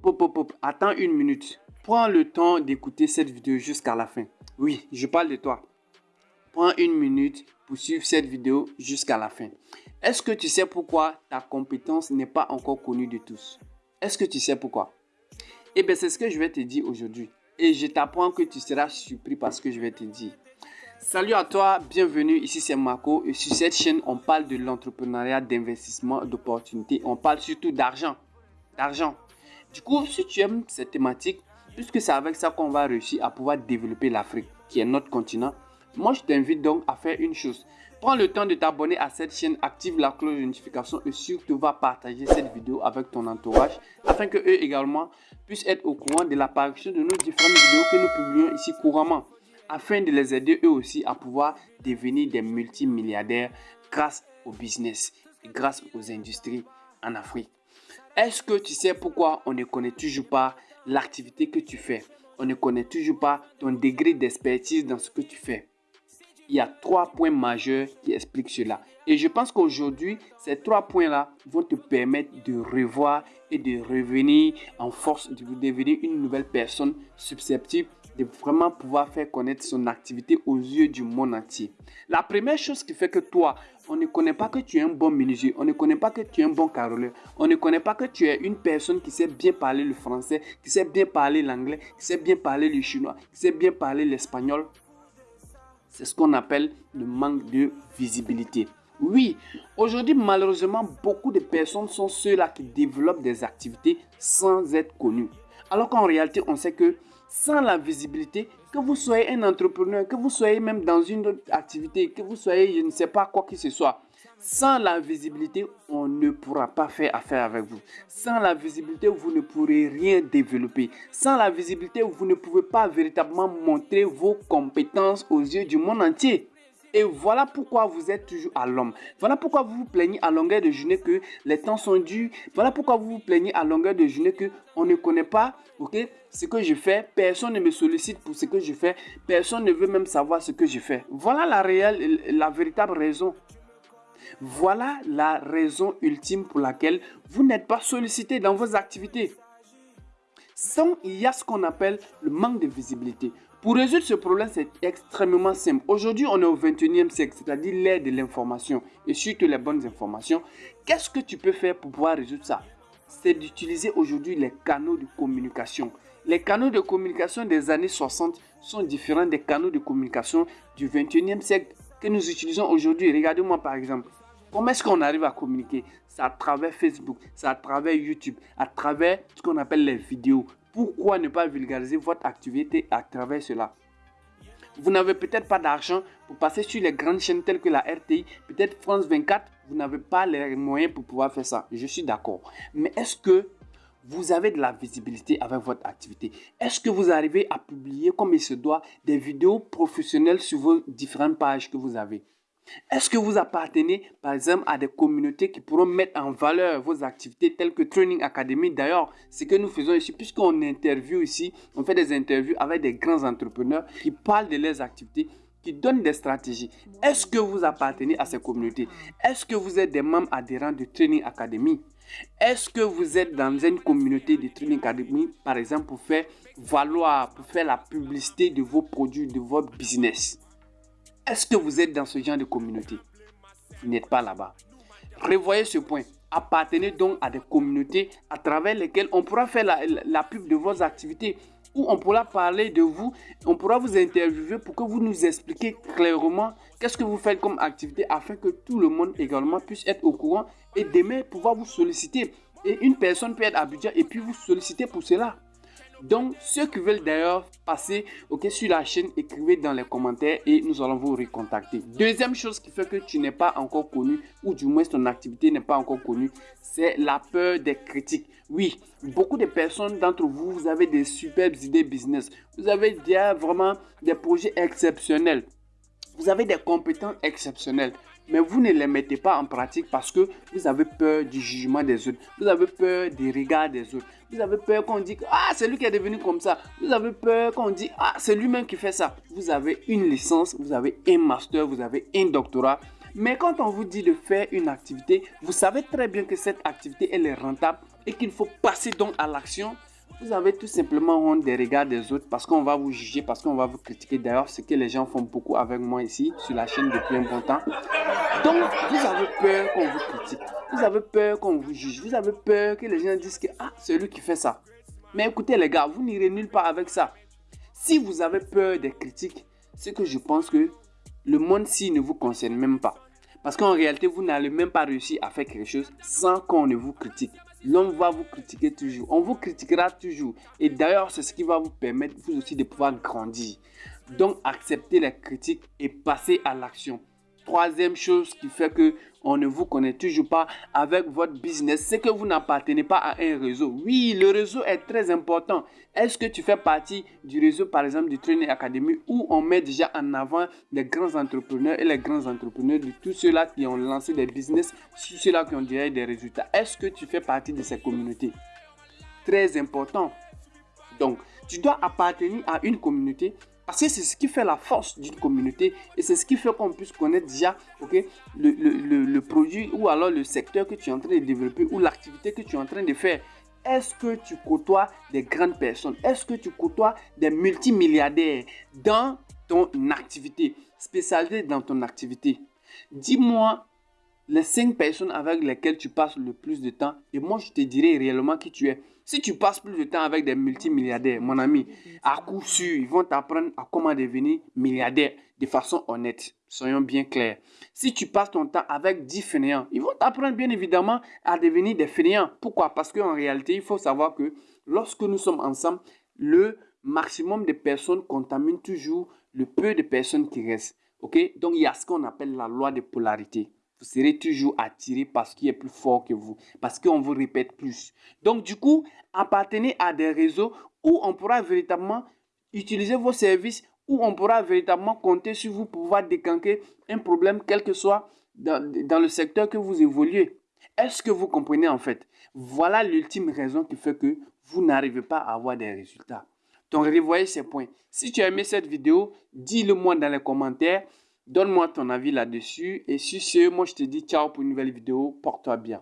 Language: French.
Pop, pop, attends une minute. Prends le temps d'écouter cette vidéo jusqu'à la fin. Oui, je parle de toi. Prends une minute pour suivre cette vidéo jusqu'à la fin. Est-ce que tu sais pourquoi ta compétence n'est pas encore connue de tous? Est-ce que tu sais pourquoi? Eh bien, c'est ce que je vais te dire aujourd'hui. Et je t'apprends que tu seras surpris par ce que je vais te dire. Salut à toi, bienvenue, ici c'est Marco et sur cette chaîne on parle de l'entrepreneuriat, d'investissement, d'opportunités, on parle surtout d'argent, d'argent. Du coup, si tu aimes cette thématique, puisque c'est avec ça qu'on va réussir à pouvoir développer l'Afrique, qui est notre continent, moi je t'invite donc à faire une chose. Prends le temps de t'abonner à cette chaîne, active la cloche de notification et surtout va partager cette vidéo avec ton entourage afin que eux également puissent être au courant de l'apparition de nos différentes vidéos que nous publions ici couramment afin de les aider eux aussi à pouvoir devenir des multimilliardaires grâce au business et grâce aux industries en Afrique. Est-ce que tu sais pourquoi on ne connaît toujours pas l'activité que tu fais? On ne connaît toujours pas ton degré d'expertise dans ce que tu fais. Il y a trois points majeurs qui expliquent cela. Et je pense qu'aujourd'hui, ces trois points-là vont te permettre de revoir et de revenir en force, de devenir une nouvelle personne susceptible de vraiment pouvoir faire connaître son activité aux yeux du monde entier. La première chose qui fait que toi, on ne connaît pas que tu es un bon menuisier, on ne connaît pas que tu es un bon caroleur, on ne connaît pas que tu es une personne qui sait bien parler le français, qui sait bien parler l'anglais, qui sait bien parler le chinois, qui sait bien parler l'espagnol. C'est ce qu'on appelle le manque de visibilité. Oui, aujourd'hui malheureusement beaucoup de personnes sont ceux-là qui développent des activités sans être connus. Alors qu'en réalité on sait que sans la visibilité, que vous soyez un entrepreneur, que vous soyez même dans une autre activité, que vous soyez, je ne sais pas quoi que ce soit, sans la visibilité, on ne pourra pas faire affaire avec vous. Sans la visibilité, vous ne pourrez rien développer. Sans la visibilité, vous ne pouvez pas véritablement montrer vos compétences aux yeux du monde entier. Et voilà pourquoi vous êtes toujours à l'homme. Voilà pourquoi vous vous plaignez à longueur de journée que les temps sont durs. Voilà pourquoi vous vous plaignez à longueur de journée que on ne connaît pas ok, ce que je fais. Personne ne me sollicite pour ce que je fais. Personne ne veut même savoir ce que je fais. Voilà la réelle, la véritable raison. Voilà la raison ultime pour laquelle vous n'êtes pas sollicité dans vos activités. Sans, il y a ce qu'on appelle le manque de visibilité. Pour résoudre ce problème, c'est extrêmement simple. Aujourd'hui, on est au 21e siècle, c'est-à-dire l'ère de l'information et surtout les bonnes informations. Qu'est-ce que tu peux faire pour pouvoir résoudre ça? C'est d'utiliser aujourd'hui les canaux de communication. Les canaux de communication des années 60 sont différents des canaux de communication du 21e siècle que nous utilisons aujourd'hui. Regardez-moi par exemple. Comment est-ce qu'on arrive à communiquer? C'est à travers Facebook, c'est à travers YouTube, à travers ce qu'on appelle les vidéos. Pourquoi ne pas vulgariser votre activité à travers cela? Vous n'avez peut-être pas d'argent pour passer sur les grandes chaînes telles que la RTI, peut-être France 24, vous n'avez pas les moyens pour pouvoir faire ça. Je suis d'accord. Mais est-ce que vous avez de la visibilité avec votre activité? Est-ce que vous arrivez à publier comme il se doit des vidéos professionnelles sur vos différentes pages que vous avez? Est-ce que vous appartenez, par exemple, à des communautés qui pourront mettre en valeur vos activités telles que Training Academy? D'ailleurs, ce que nous faisons ici, puisqu'on interview ici, on fait des interviews avec des grands entrepreneurs qui parlent de leurs activités, qui donnent des stratégies. Est-ce que vous appartenez à ces communautés? Est-ce que vous êtes des membres adhérents de Training Academy? Est-ce que vous êtes dans une communauté de Training Academy, par exemple, pour faire valoir, pour faire la publicité de vos produits, de votre business? Est-ce que vous êtes dans ce genre de communauté? Vous n'êtes pas là-bas. Revoyez ce point. Appartenez donc à des communautés à travers lesquelles on pourra faire la, pub de vos activités, où on pourra parler de vous, on pourra vous interviewer pour que vous nous expliquiez clairement qu'est-ce que vous faites comme activité afin que tout le monde également puisse être au courant et demain pouvoir vous solliciter. Et une personne peut être à budget et puis vous solliciter pour cela. Donc, ceux qui veulent d'ailleurs passer sur la chaîne, écrivez dans les commentaires et nous allons vous recontacter. Deuxième chose qui fait que tu n'es pas encore connu ou du moins ton activité n'est pas encore connue, c'est la peur des critiques. Oui, beaucoup de personnes d'entre vous, vous avez des superbes idées business. Vous avez vraiment des projets exceptionnels. Vous avez des compétences exceptionnelles mais vous ne les mettez pas en pratique parce que vous avez peur du jugement des autres. Vous avez peur des regards des autres. Vous avez peur qu'on dise ah c'est lui qui est devenu comme ça. Vous avez peur qu'on dise ah c'est lui-même qui fait ça. Vous avez une licence, vous avez un master, vous avez un doctorat. Mais quand on vous dit de faire une activité, vous savez très bien que cette activité elle est rentable et qu'il faut passer donc à l'action vous avez tout simplement honte des regards des autres parce qu'on va vous juger, parce qu'on va vous critiquer. D'ailleurs, ce que les gens font beaucoup avec moi ici sur la chaîne depuis un bon temps. Donc, vous avez peur qu'on vous critique. Vous avez peur qu'on vous juge. Vous avez peur que les gens disent que ah, c'est lui qui fait ça. Mais écoutez les gars, vous n'irez nulle part avec ça. Si vous avez peur des critiques, c'est que je pense que le monde-ci ne vous concerne même pas. Parce qu'en réalité, vous n'allez même pas réussir à faire quelque chose sans qu'on ne vous critique. L'homme va vous critiquer toujours. On vous critiquera toujours. Et d'ailleurs, c'est ce qui va vous permettre, vous aussi, de pouvoir grandir. Donc, acceptez les critiques et passez à l'action. Troisième chose qui fait que on ne vous connaît toujours pas avec votre business, c'est que vous n'appartenez pas à un réseau. Oui, le réseau est très important. Est-ce que tu fais partie du réseau, par exemple, du Training Academy, où on met déjà en avant les grands entrepreneurs et les grands entrepreneurs de tous ceux-là qui ont lancé des business, ceux-là qui ont déjà des résultats? Est-ce que tu fais partie de ces communautés? Très important. Donc, tu dois appartenir à une communauté parce que c'est ce qui fait la force d'une communauté et c'est ce qui fait qu'on puisse connaître déjà ok, le, le, le, produit ou alors le secteur que tu es en train de développer ou l'activité que tu es en train de faire. Est-ce que tu côtoies des grandes personnes? Est-ce que tu côtoies des multimilliardaires dans ton activité, spécialisée dans ton activité? Dis-moi les cinq personnes avec lesquelles tu passes le plus de temps et moi je te dirai réellement qui tu es. Si tu passes plus de temps avec des multimilliardaires, mon ami, à coup sûr, ils vont t'apprendre à comment devenir milliardaire de façon honnête. Soyons bien clairs. Si tu passes ton temps avec 10 fainéants, ils vont t'apprendre bien évidemment à devenir des fainéants. Pourquoi? Parce qu'en réalité, il faut savoir que lorsque nous sommes ensemble, le maximum de personnes contamine toujours le peu de personnes qui restent. Donc il y a ce qu'on appelle la loi de polarité vous serez toujours attiré parce qu'il est plus fort que vous, parce qu'on vous répète plus. Donc, du coup, appartenez à des réseaux où on pourra véritablement utiliser vos services, où on pourra véritablement compter sur vous pour pouvoir décanquer un problème, quel que soit dans, dans le secteur que vous évoluez. Est-ce que vous comprenez en fait? Voilà l'ultime raison qui fait que vous n'arrivez pas à avoir des résultats. Donc, revoyez ces points. Si tu as aimé cette vidéo, dis-le moi dans les commentaires. Donne-moi ton avis là-dessus. Et sur ce, moi je te dis ciao pour une nouvelle vidéo. Porte-toi bien.